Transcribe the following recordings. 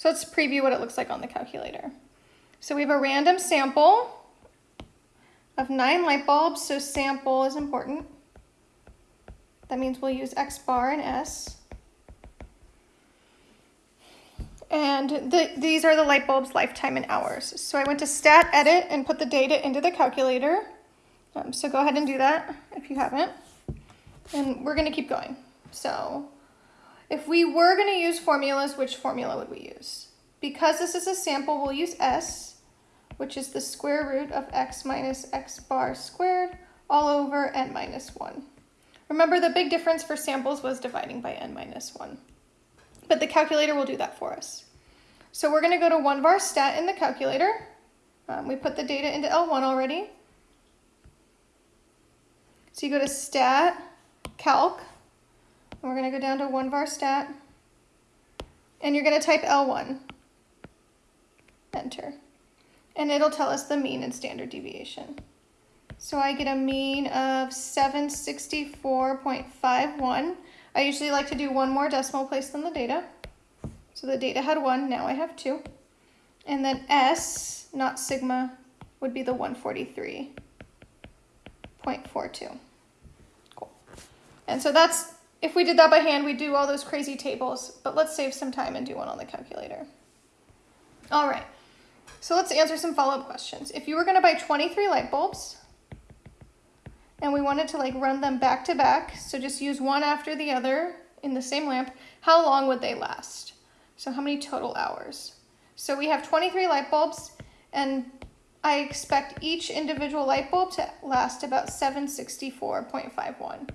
So let's preview what it looks like on the calculator. So we have a random sample of nine light bulbs, so sample is important. That means we'll use X bar and S. And the, these are the light bulb's lifetime in hours. So I went to stat edit and put the data into the calculator. Um, so go ahead and do that if you haven't. And we're gonna keep going. So if we were gonna use formulas, which formula would we use? Because this is a sample, we'll use S, which is the square root of x minus x bar squared all over n minus one. Remember the big difference for samples was dividing by n minus one but the calculator will do that for us. So we're going to go to one var stat in the calculator. Um, we put the data into L1 already. So you go to stat, calc, and we're going to go down to one var stat, and you're going to type L1, enter, and it'll tell us the mean and standard deviation. So I get a mean of 764.51 I usually like to do one more decimal place than the data. So the data had one, now I have two. And then S, not sigma, would be the 143.42. Cool. And so that's, if we did that by hand, we'd do all those crazy tables, but let's save some time and do one on the calculator. All right, so let's answer some follow-up questions. If you were gonna buy 23 light bulbs, and we wanted to like run them back to back, so just use one after the other in the same lamp, how long would they last? So how many total hours? So we have 23 light bulbs and I expect each individual light bulb to last about 764.51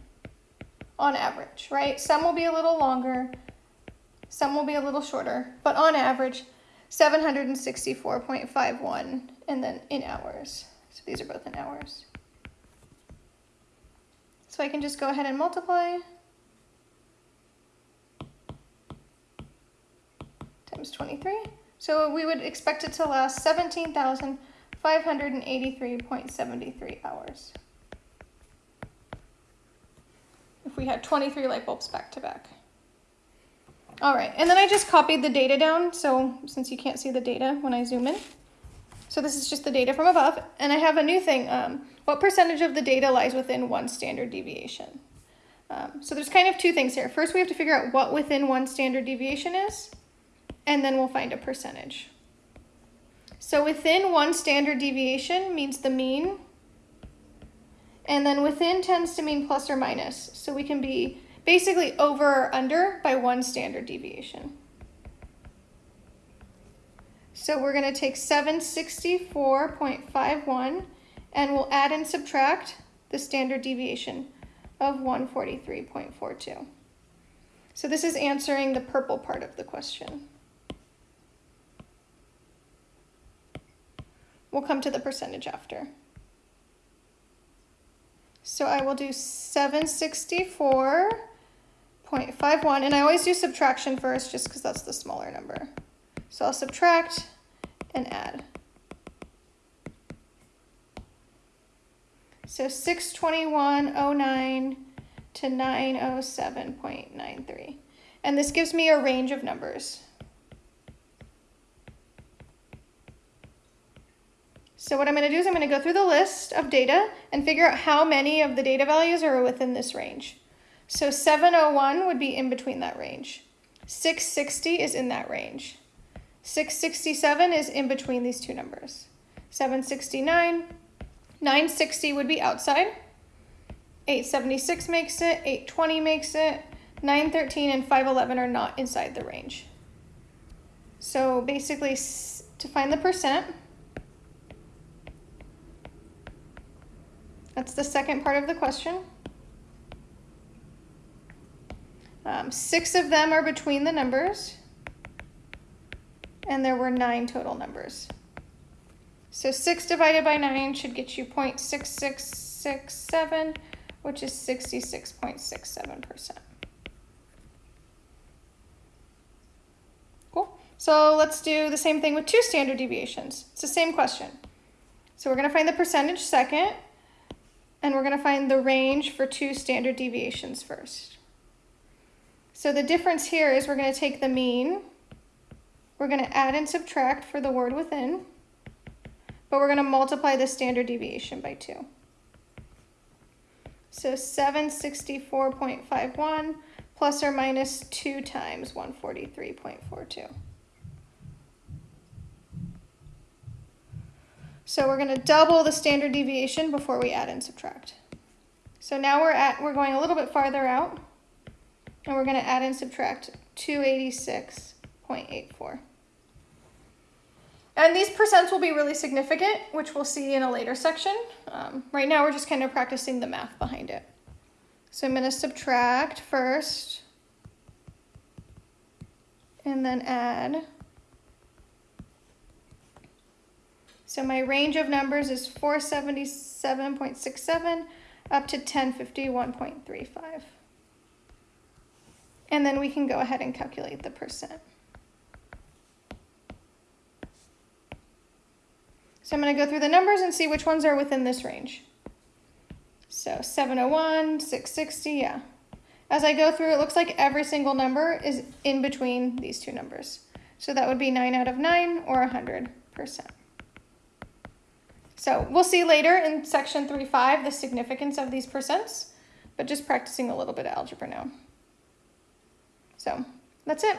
on average, right? Some will be a little longer, some will be a little shorter, but on average, 764.51 and then in hours. So these are both in hours. So I can just go ahead and multiply times 23. So we would expect it to last 17,583.73 hours. If we had 23 light bulbs back to back. All right, and then I just copied the data down. So since you can't see the data when I zoom in. So this is just the data from above. And I have a new thing. Um, what percentage of the data lies within one standard deviation? Um, so there's kind of two things here. First, we have to figure out what within one standard deviation is, and then we'll find a percentage. So within one standard deviation means the mean, and then within tends to mean plus or minus. So we can be basically over or under by one standard deviation. So we're going to take 764.51 and we'll add and subtract the standard deviation of 143.42. So this is answering the purple part of the question. We'll come to the percentage after. So I will do 764.51, and I always do subtraction first just because that's the smaller number. So I'll subtract and add. So 621.09 to 907.93. And this gives me a range of numbers. So what I'm going to do is I'm going to go through the list of data and figure out how many of the data values are within this range. So 701 would be in between that range. 660 is in that range. 667 is in between these two numbers. 769 960 would be outside. 876 makes it, 820 makes it, 913 and 511 are not inside the range. So basically to find the percent, that's the second part of the question. Um, six of them are between the numbers, and there were nine total numbers. So 6 divided by 9 should get you 0.6667, which is 66.67%. Cool. So let's do the same thing with two standard deviations. It's the same question. So we're going to find the percentage second, and we're going to find the range for two standard deviations first. So the difference here is we're going to take the mean, We're going to add and subtract for the word within, but we're going to multiply the standard deviation by 2. So 764.51 plus or minus 2 times 143.42. So we're going to double the standard deviation before we add and subtract. So now we're at we're going a little bit farther out and we're going to add and subtract 286.84. And these percents will be really significant, which we'll see in a later section. Um, right now we're just kind of practicing the math behind it. So I'm going to subtract first and then add. So my range of numbers is 477.67 up to 1051.35. And then we can go ahead and calculate the percent. So I'm going to go through the numbers and see which ones are within this range. So 701, 660, yeah. As I go through, it looks like every single number is in between these two numbers. So that would be 9 out of 9 or 100%. So we'll see later in section 3.5 the significance of these percents, but just practicing a little bit of algebra now. So that's it.